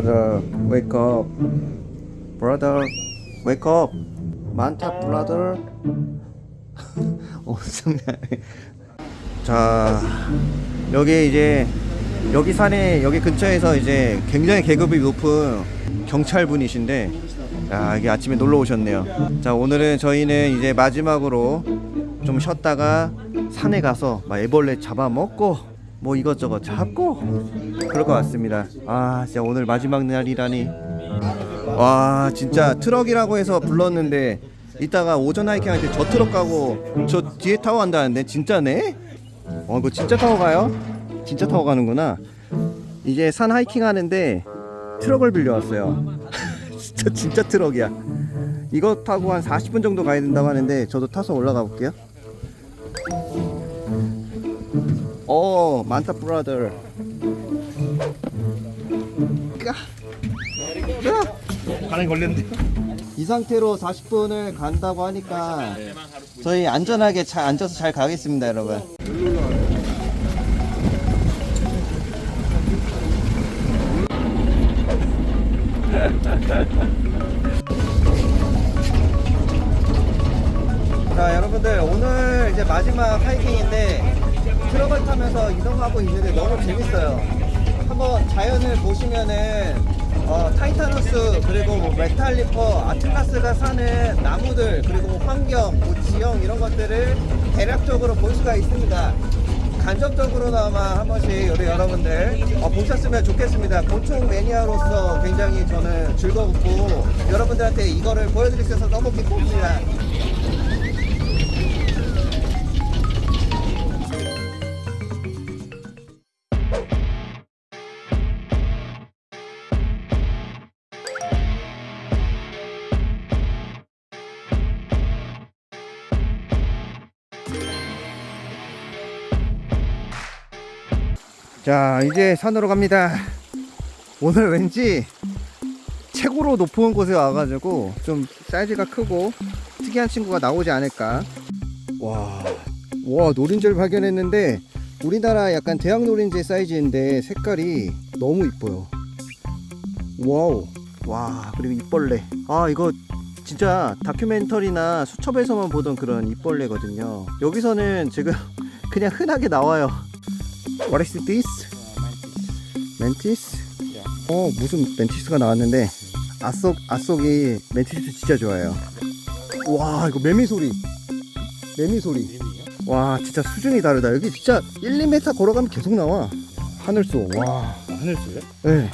brother, wake up. brother, wake up. 많다, brother. 어. 자, 여기 이제 여기 산에 여기 근처에서 이제 굉장히 계급이 높은 경찰분이신데 야, 이게 아침에 놀러 오셨네요. 자, 오늘은 저희는 이제 마지막으로 좀 쉬었다가 산에 가서 막 애벌레 잡아먹고 뭐 이것저것 잡고 그럴 것 같습니다. 아, 진짜 오늘 마지막 날이라니. 와, 진짜 트럭이라고 해서 불렀는데 이따가 오전 하이킹 할 때 저 트럭 가고 저 뒤에 타고 간다는데 진짜네? 어, 이거 진짜 타고 가요? 진짜 타고 가는구나. 이제 산 하이킹 하는데 트럭을 빌려왔어요. 진짜 진짜 트럭이야. 이거 타고 한 40분 정도 가야 된다고 하는데 저도 타서 올라가 볼게요. 어, 많다 브라더. 반응 걸렸는데. 이 상태로 40분을 간다고 하니까 저희 안전하게 잘 앉아서 잘 가겠습니다, 여러분. 한번 자연을 보시면은 어, titanus 그리고 뭐 metallifer atlas가 사는 나무들 그리고 환경 뭐 지형 이런 것들을 대략적으로 볼 수가 있습니다. 간접적으로나마 한 번씩 우리 여러분들 어, 보셨으면 좋겠습니다. 곤충 매니아로서 굉장히 저는 즐거웠고 여러분들한테 이거를 보여드릴 수 있어서 너무 기쁩니다. 자 이제 산으로 갑니다. 오늘 왠지 최고로 높은 곳에 와가지고 좀 사이즈가 크고 특이한 친구가 나오지 않을까. 와, 와 노린재를 발견했는데 우리나라 약간 대왕 노린재 사이즈인데 색깔이 너무 이뻐요. wow. 와 그리고 잎벌레. 아 이거 진짜 다큐멘터리나 수첩에서만 보던 그런 잎벌레거든요. 여기서는 지금 그냥 흔하게 나와요 What is this? 멘티스? 어 무슨 멘티스가 나왔는데 아속 아속이 멘티스 진짜 좋아해요. 와 이거 매미 소리. 매미 소리. 와 진짜 수준이 다르다. 여기 진짜 1, 2m 걸어가면 계속 나와. 하늘소. 와. 하늘소요? 네.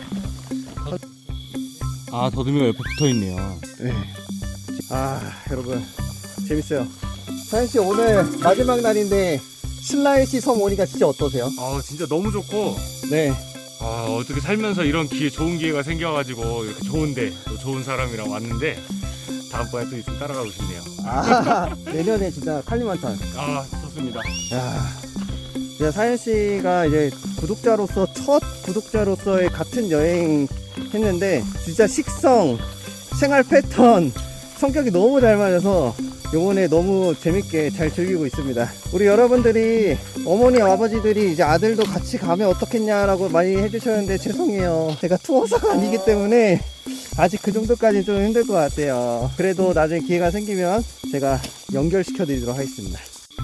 아 더듬이가 옆에 붙어 있네요. 네. 아 여러분 재밌어요. 사연 씨 오늘 마지막 날인데 슬라이시 섬 오니까 진짜 어떠세요? 아 진짜 너무 좋고 네. 아 어떻게 살면서 이런 기회 좋은 기회가 생겨가지고 이렇게 좋은데 또 좋은 사람이랑 왔는데 다음번에 또 있으면 따라가고 싶네요 아 내년에 진짜 칼리만탄. 아 좋습니다 야, 이제 사연 씨가 이제 구독자로서 첫 구독자로서의 같은 여행 했는데 진짜 식성, 생활 패턴, 성격이 너무 잘 맞아서 요번에 너무 재밌게 잘 즐기고 있습니다. 우리 여러분들이 어머니 아버지들이 이제 아들도 같이 가면 어떻겠냐 라고 많이 해주셨는데 죄송해요. 제가 투어사가 아니기 때문에 아직 그 정도까지 좀 힘들 것 같아요. 그래도 나중에 기회가 생기면 제가 연결시켜 드리도록 하겠습니다.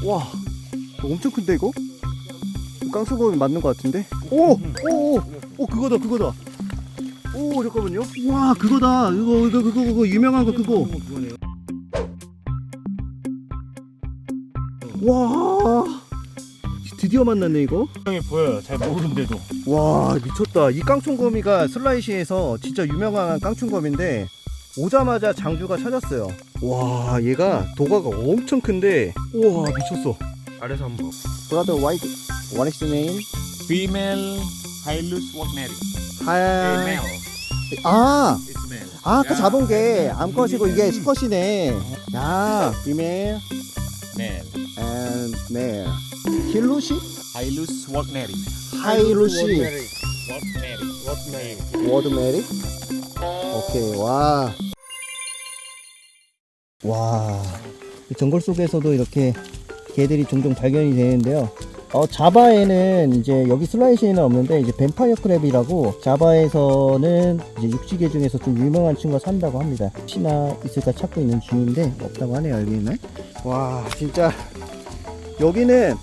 와, 이거 엄청 큰데 이거? 깡소금이 맞는 것 같은데? 오! 오! 오! 오 그거다 그거다 오 잠깐만요 와 그거다 이거 이거 그거 그거 유명한 거 그거 와 드디어 만났네 이거 형이 보여요. 잘 모르는데도. 와 미쳤다 이 깡충거미가 슬라이시에서 진짜 유명한 깡충거미인데 오자마자 장주가 찾았어요 와 얘가 도가가 엄청 큰데 우와 미쳤어 아래서 한번. Brother white what is the name? Female. 하야 아 It's male. 아, 아까 잡은 게 암컷이고 이게 수컷이네. 야, 비메일 Male. And Wagneri. 하이루시. Wagneri. Wagneri. 워드메리? 오케이, 와. 와. 이 정글 속에서도 이렇게 개들이 종종 발견이 되는데요. 어, 자바에는 이제 여기 슬라이시에는 없는데 이제 뱀파이어 크랩이라고 자바에서는 이제 육지개 중에서 좀 유명한 친구가 산다고 합니다. 혹시나 있을까 찾고 있는 중인데 없다고 하네요 여기는. 와 진짜 여기는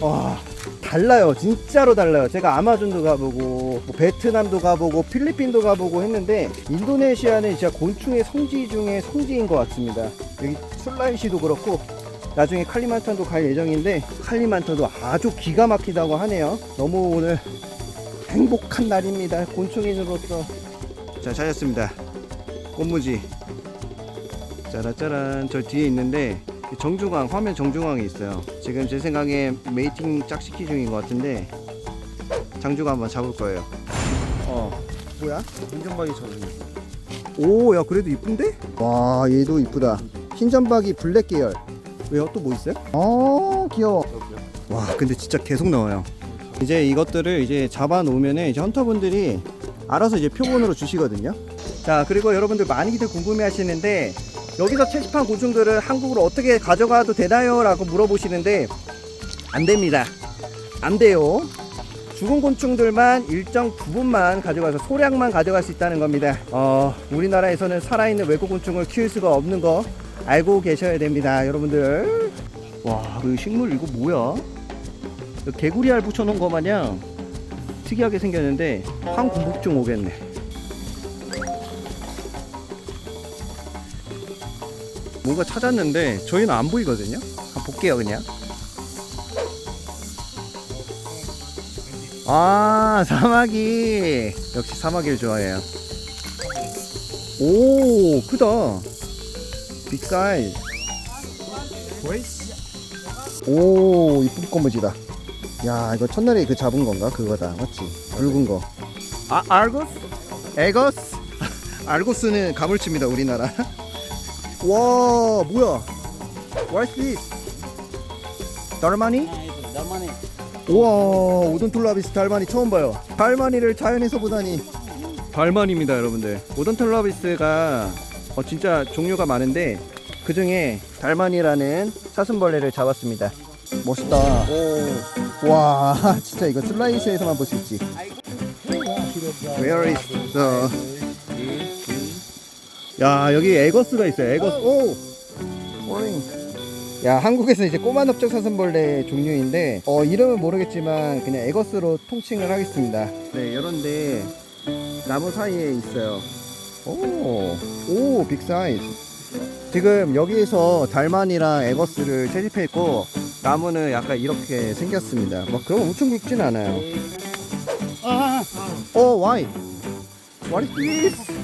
와 달라요. 진짜로 달라요. 제가 아마존도 가보고 뭐 베트남도 가보고 필리핀도 가보고 했는데 인도네시아는 진짜 곤충의 성지 중에 성지인 것 같습니다. 여기 술라이시도 그렇고 나중에 칼리만탄도 갈 예정인데 칼리만탄도 아주 기가 막히다고 하네요. 너무 오늘 행복한 날입니다 곤충인으로서. 자 찾았습니다. 꽃무지. 짜라짜란 저 뒤에 있는데 정중앙 화면 정중앙에 있어요 지금 제 생각에 메이팅 짝시키 중인 것 같은데 장주가 한번 잡을 거예요 어 뭐야? 운전박이 저는 오야 그래도 이쁜데? 와 얘도 이쁘다 흰점박이 블랙 계열 왜요? 또 뭐 있어요? 어 귀여워 와 근데 진짜 계속 나와요 이제 이것들을 이제 잡아 놓으면 이제 헌터분들이 알아서 이제 표본으로 주시거든요 자 그리고 여러분들 많이들 궁금해 하시는데 여기서 채집한 곤충들을 한국으로 어떻게 가져가도 되나요? 라고 물어보시는데 안 됩니다 안 돼요 죽은 곤충들만 일정 부분만 가져가서 소량만 가져갈 수 있다는 겁니다. 어, 우리나라에서는 살아있는 외국 곤충을 키울 수가 없는 거 알고 계셔야 됩니다, 여러분들. 와, 그 식물 이거 뭐야? 개구리 알 붙여놓은 거 마냥 특이하게 생겼는데 황구북중 오겠네. 뭔가 찾았는데 저희는 안 보이거든요. 한번 볼게요, 그냥. 아 사마귀. 역시 사마귀를 좋아해요. 오 크다. 빅 사이즈 오 이쁜 꼬무지다. 야 이거 첫날에 그 잡은 건가? 그거다. 맞지? 붉은 거 아 알고스? 에거스? 알고스는 가물치입니다 우리나라 와 뭐야? What's this dalmani? 우와 Odontolabis dalmani 처음 봐요. dalmani를 자연에서 보다니. dalmani입니다 여러분들. Odontolabis가 어, 진짜 종류가 많은데 그 중에 dalmani라는 사슴벌레를 잡았습니다. 멋있다. 와 진짜 이거 슬라이스에서만 볼 수 있지. Where is the 야 여기 Aegus가 있어요 Aegus. 오. 오링 야 한국에서 이제 꼬마 넓적 사슴벌레 종류인데 어 이름은 모르겠지만 그냥 Aegus로 통칭을 하겠습니다. 네 이런데 나무 사이에 있어요. 오오 big 사이즈. 지금 여기에서 dalmani랑 Aegus를 채집했고 나무는 약간 이렇게 생겼습니다. 막 그럼 엄청 굵진 않아요. 어 why what is this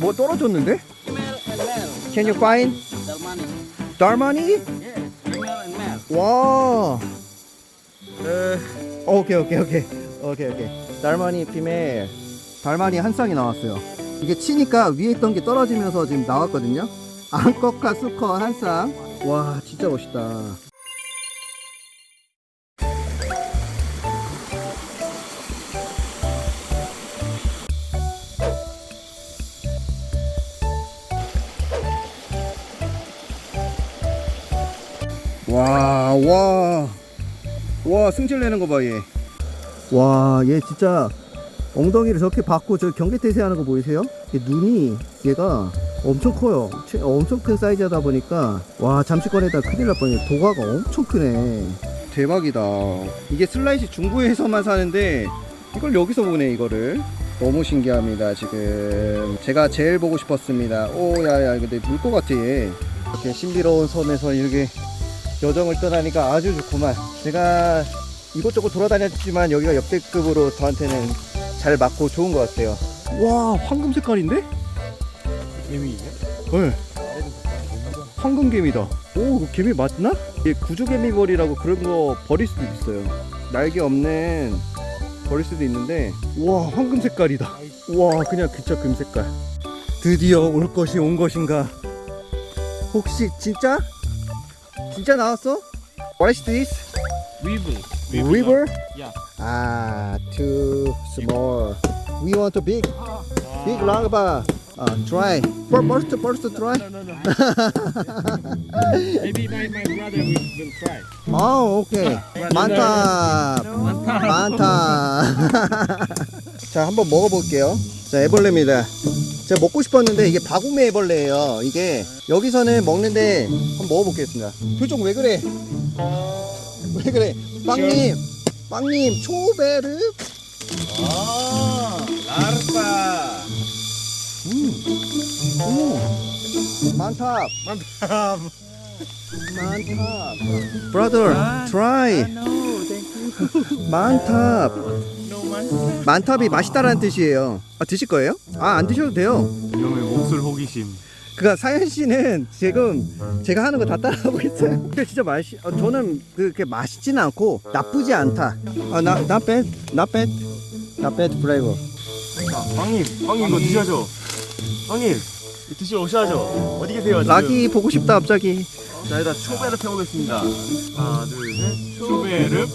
뭐 떨어졌는데 can you find 달마니 와. 에, 오케이 오케이 오케이 오케이 오케이. 달마니 피메 달마니 한 쌍이 나왔어요. 이게 치니까 위에 있던 게 떨어지면서 지금 나왔거든요. 앙컷과 수컷 한 쌍. 와 진짜 멋있다. 와, 와, 와, 승질 내는 거 봐, 얘. 와, 얘 진짜 엉덩이를 저렇게 받고 저 경계태세 하는 거 보이세요? 얘 눈이, 얘가 엄청 커요. 최- 엄청 큰 사이즈다 보니까, 와, 잠시거리다 큰일 날 뻔해. 도가가 엄청 크네. 대박이다. 이게 슬라이시 중부에서만 사는데, 이걸 여기서 보네, 이거를. 너무 신기합니다, 지금. 제가 제일 보고 싶었습니다. 오, 야, 야, 근데 물 것 같아, 얘. 이렇게 신비로운 섬에서 이렇게 여정을 떠나니까 아주 좋구만. 제가 이곳저곳 돌아다녔지만 여기가 역대급으로 저한테는 잘 맞고 좋은 것 같아요. 와, 황금 색깔인데? 개미냐? 네. 황금 개미다. 오, 이거 개미 맞나? 이게 구조개미 머리라고 그런 거 버릴 수도 있어요. 날개 없는 버릴 수도 있는데, 와, 황금 색깔이다. 와, 그냥 그쵸 금 색깔. 드디어 올 것이 온 것인가? 혹시 진짜? 진짜 나왔어? What is this? Weevil. River? Yeah. Ah, too small. We want a big, big larva. 아, try. First, first try. No, no, no. Maybe my, my brother will, will try. 아, 오케이. 많다. 많다. 자, 한번 먹어볼게요. 자, 애벌레입니다. 제가 먹고 싶었는데 이게 바구미 애벌레예요. 이게 여기서는 먹는데 한번 먹어보겠습니다. 표정 왜 그래? 왜 그래? 빵님, 빵님, 초베르. Oh, larva. 음, 음, 많다. Mantap. 많다. Brother, try. No, thank you. 많다. No mantap. 만탑이 맛있다라는 뜻이에요. 아, 드실 거예요? 아, 안 드셔도 돼요. 이놈의 몫을 호기심. 그니까 사연 씨는 지금 제가 하는 거 다 따라하고 있어요. 근데 진짜 맛이, 어, 저는 그렇게 맛있지는 않고 나쁘지 않다. 아, 나, not bad, not bad, not bad flavor. 빵님, 빵님 이거 드셔야죠. 빵님, 드시러 오셔야죠. 어디 계세요? 지금? 락이 보고 싶다 갑자기. 자, 일단 초베르 펴보겠습니다. 하나, 둘, 셋. 초베르.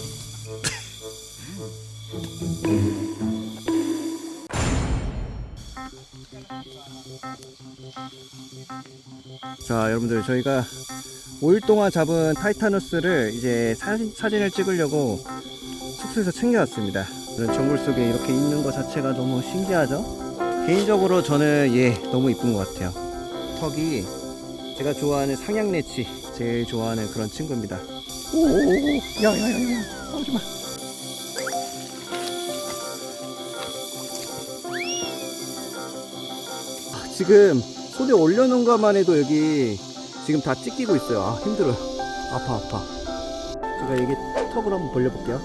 자, 여러분들 저희가 5일 동안 잡은 타이타누스를 이제 사진, 사진을 찍으려고 숙소에서 챙겨왔습니다. 이런 정글 속에 이렇게 있는 것 자체가 너무 신기하죠? 개인적으로 저는 얘 너무 이쁜 것 같아요. 턱이 제가 좋아하는 상향내치 제일 좋아하는 그런 친구입니다. 오오오, 야야야야, 싸우지 마. 아, 지금 손에 올려놓은 것만 해도 여기 지금 다 찢기고 있어요. 아 힘들어요. 아파 아파. 제가 여기 턱을 한번 벌려볼게요.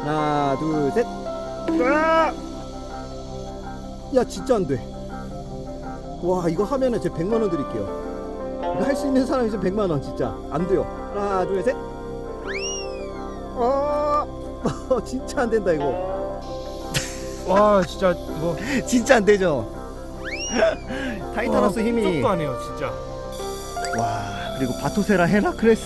하나 둘 셋. 으아! 야 진짜 안 돼. 와 이거 하면은 제 100만 원 드릴게요. 이거 할 수 있는 사람 있으면 100만 원 진짜 안 돼요. 하나 둘 셋. 어 진짜 안 된다 이거. 와, 진짜 뭐 진짜 안 되죠. 타이타누스 힘이 도 안 해요, 진짜. 와 그리고 바토세라 헤라클레스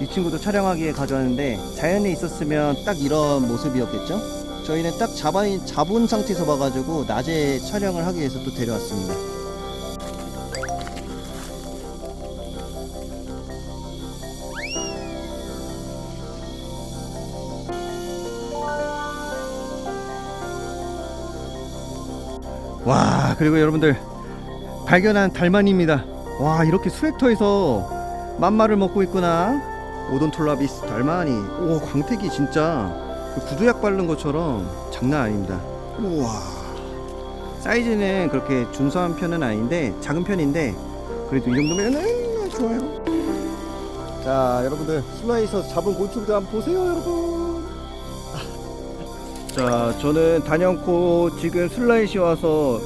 이 친구도 촬영하기에 가져왔는데 자연에 있었으면 딱 이런 모습이었겠죠 저희는 딱 잡아, 잡은 상태에서 봐가지고 낮에 촬영을 하기 위해서 또 데려왔습니다 와 그리고 여러분들 발견한 달만입니다. 와 이렇게 스웨터에서 만마를 먹고 있구나. 오돈톨라비스 달마니. 오 광택이 진짜 그 구두약 바른 것처럼 장난 아닙니다. 우와. 사이즈는 그렇게 준수한 편은 아닌데 작은 편인데 그래도 이 정도면은 좋아요. 자 여러분들 술라웨시에서 잡은 곤충들 한번 보세요 여러분. 자 저는 단연코 지금 술라웨시 와서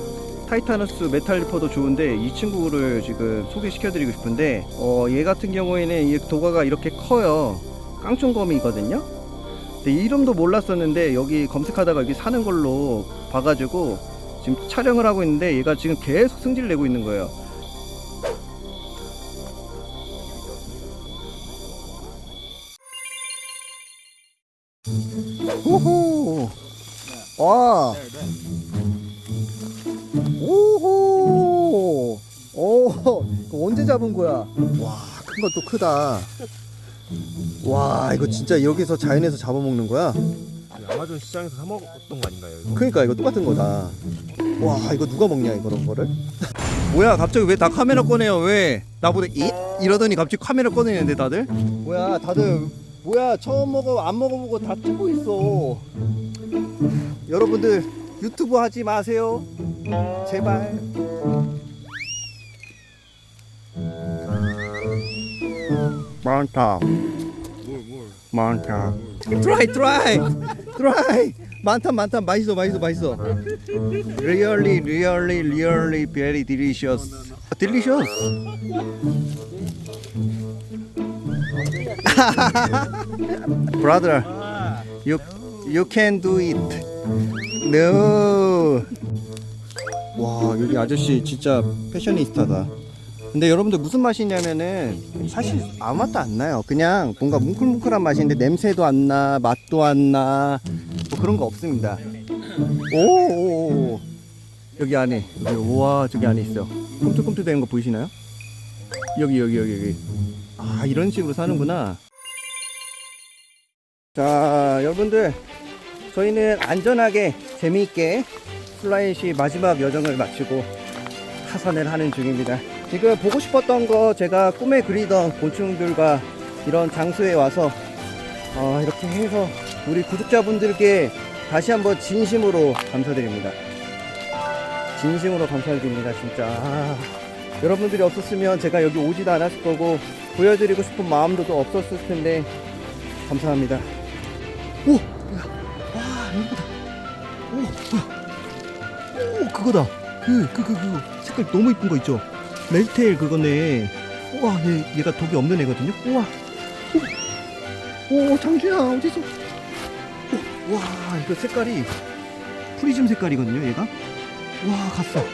타이타누스 메탈리퍼도 좋은데 이 친구를 지금 소개시켜 드리고 싶은데 어, 얘 같은 경우에는 이 독아가 이렇게 커요. 깡총검이거든요? 근데 이름도 몰랐었는데 여기 검색하다가 여기 사는 걸로 봐가지고 지금 촬영을 하고 있는데 얘가 지금 계속 승질 내고 있는 거예요 와 오호. 오 이거 언제 잡은 거야? 와 큰 것도 크다. 와 이거 진짜 여기서 자연에서 잡아먹는 거야? 아마존 시장에서 사 먹었던 거 아닌가요? 이거? 그러니까 이거 똑같은 거다. 와 이거 누가 먹냐 이런 거를? 뭐야 갑자기 왜 다 카메라 꺼내요? 왜? 나보다 잇 이러더니 갑자기 카메라 꺼내는데 다들? 뭐야 다들 뭐야 처음 먹어 안 먹어보고 다 찍고 있어 여러분들 유튜브 하지 마세요 제발 많다. 많다 트라이 트라이 트라이 많다 많다 맛있어 맛있어 맛있어 really really really very delicious delicious brother you you can do it no. 와 여기 아저씨 진짜 패셔니스타다. 근데 여러분들 무슨 맛이냐면은 사실 아무 맛도 안 나요. 그냥 뭔가 뭉클뭉클한 맛인데 냄새도 안 나 맛도 안 나 뭐 그런 거 없습니다. 오오오 여기 안에 여기 우와 저기 안에 있어 꿈틀꿈틀 되는 거 보이시나요? 여기 여기 여기 여기. 아 이런 식으로 사는구나. 자 여러분들 저희는 안전하게 재미있게 플라잇이 마지막 여정을 마치고 하산을 하는 중입니다. 지금 보고 싶었던 거 제가 꿈에 그리던 곤충들과 이런 장소에 와서 어, 이렇게 해서 우리 구독자분들께 다시 한번 진심으로 감사드립니다. 진심으로 감사드립니다 진짜. 아, 여러분들이 없었으면 제가 여기 오지도 않았을 거고 보여드리고 싶은 마음도 또 없었을 텐데 감사합니다 이거다 오오 그거다. 그 그 그 그 색깔 너무 이쁜 거 있죠? 멜테일 그거네. 우와 얘, 얘가 독이 없는 애거든요? 우와. 오, 오 장주야 어디서 오, 와 이거 색깔이 프리즘 색깔이거든요 얘가? 와 갔어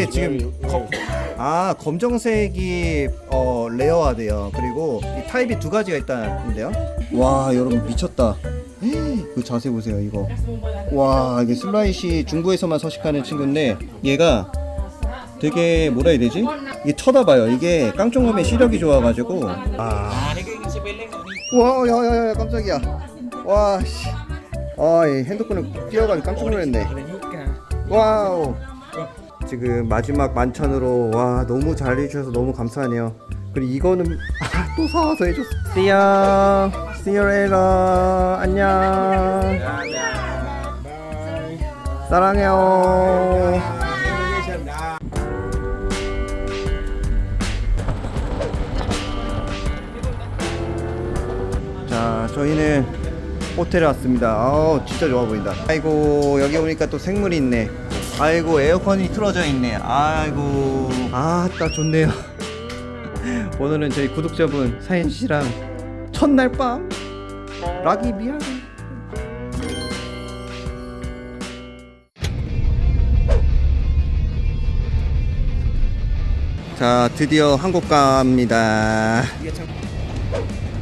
이게 지금 검, 아 검정색이 어 레어화돼요. 그리고 이 타입이 두 가지가 있다는데요. 와 여러분 미쳤다. 그 자세 보세요 이거. 와 이게 슬라이시 중부에서만 서식하는 친구인데 얘가 되게 뭐라 해야 되지? 이게 쳐다봐요. 이게 깡총검의 시력이 좋아가지고 아. 와 야야야 깜짝이야. 와 씨. 아 이 핸드폰을 뛰어가지고 깜짝 놀랐네. 와우. 지금 마지막 만찬으로 와 너무 잘 해주셔서 너무 감사하네요. 그리고 이거는 아, 또 사와서 해줬어. See ya. See you later. 안녕. 사랑해요. 자, 저희는 호텔에 왔습니다. 아우, 진짜 좋아 보인다. 아이고, 여기 오니까 또 생물이 있네. 아이고, 에어컨이 틀어져 있네. 아이고, 아따, 좋네요. 오늘은 저희 구독자분 사인 씨랑 첫날 밤 락이 미안해. 자, 드디어 한국 갑니다.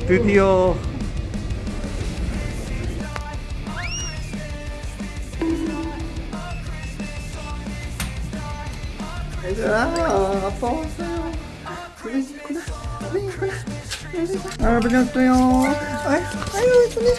드디어 아 아빠 왔어요 그랬구나 그랬구나 아, 여러분 또 아유 아유 손님